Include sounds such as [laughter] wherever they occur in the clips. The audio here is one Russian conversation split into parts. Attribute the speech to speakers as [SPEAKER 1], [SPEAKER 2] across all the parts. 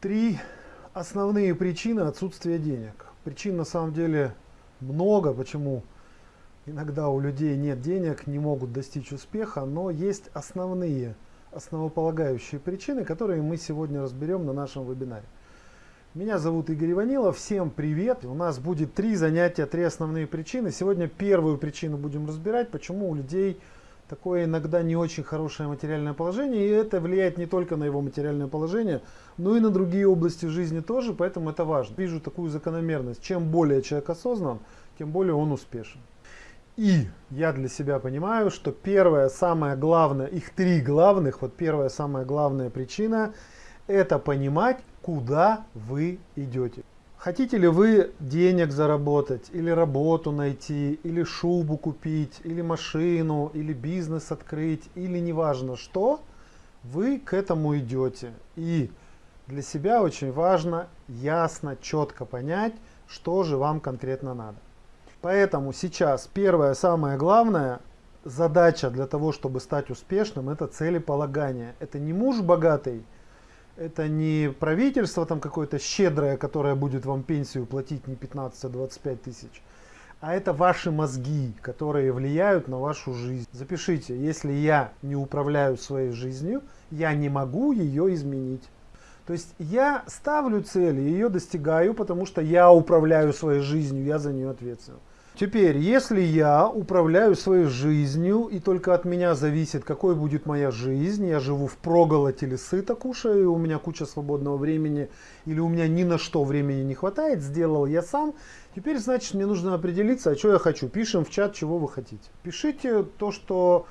[SPEAKER 1] Три основные причины отсутствия денег. Причин на самом деле много, почему иногда у людей нет денег, не могут достичь успеха, но есть основные, основополагающие причины, которые мы сегодня разберем на нашем вебинаре. Меня зовут Игорь Иванилов, всем привет! У нас будет три занятия, три основные причины. Сегодня первую причину будем разбирать, почему у людей такое иногда не очень хорошее материальное положение, и это влияет не только на его материальное положение, но и на другие области жизни тоже, поэтому это важно. Вижу такую закономерность, чем более человек осознан, тем более он успешен. И я для себя понимаю, что первое, самое главное, их три главных, вот первая, самая главная причина, это понимать, куда вы идете. Хотите ли вы денег заработать, или работу найти, или шубу купить, или машину, или бизнес открыть, или неважно что, вы к этому идете. И для себя очень важно ясно, четко понять, что же вам конкретно надо. Поэтому сейчас первая, самая главная задача для того, чтобы стать успешным, это целеполагание. Это не муж богатый, это не правительство там какое-то щедрое, которое будет вам пенсию платить не 15, а 25 тысяч, а это ваши мозги, которые влияют на вашу жизнь. Запишите, если я не управляю своей жизнью, я не могу ее изменить. То есть я ставлю цели, ее достигаю, потому что я управляю своей жизнью, я за нее ответственен. Теперь, если я управляю своей жизнью, и только от меня зависит, какой будет моя жизнь, я живу в проголодь или сыто кушаю, у меня куча свободного времени, или у меня ни на что времени не хватает, сделал я сам, теперь, значит, мне нужно определиться, а что я хочу. Пишем в чат, чего вы хотите. Пишите то, что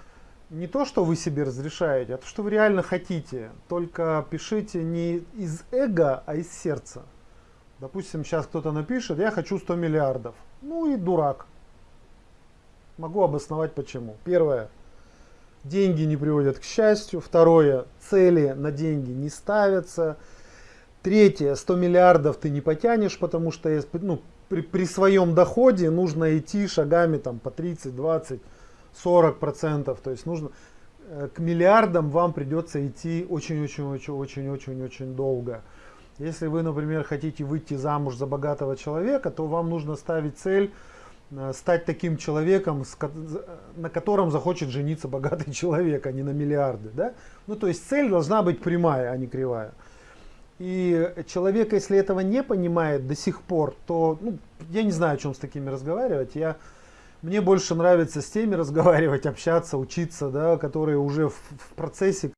[SPEAKER 1] не то, что вы себе разрешаете, а то, что вы реально хотите. Только пишите не из эго, а из сердца. Допустим, сейчас кто-то напишет, я хочу 100 миллиардов. Ну и дурак. Могу обосновать почему. Первое. Деньги не приводят к счастью. Второе. Цели на деньги не ставятся. Третье. 100 миллиардов ты не потянешь, потому что ну, при, при своем доходе нужно идти шагами там, по 30, 20, 40 процентов. То есть нужно э, к миллиардам вам придется идти очень-очень-очень-очень-очень-очень долго. Если вы, например, хотите выйти замуж за богатого человека, то вам нужно ставить цель э, стать таким человеком, на котором захочет жениться богатый [laughs] человек, а не на миллиарды. Да? Ну, то есть цель должна быть прямая, а не кривая. И человек, если этого не понимает до сих пор, то ну, я не знаю, о чем с такими разговаривать. Я, мне больше нравится с теми разговаривать, [laughs] общаться, учиться, да, которые уже в, в процессе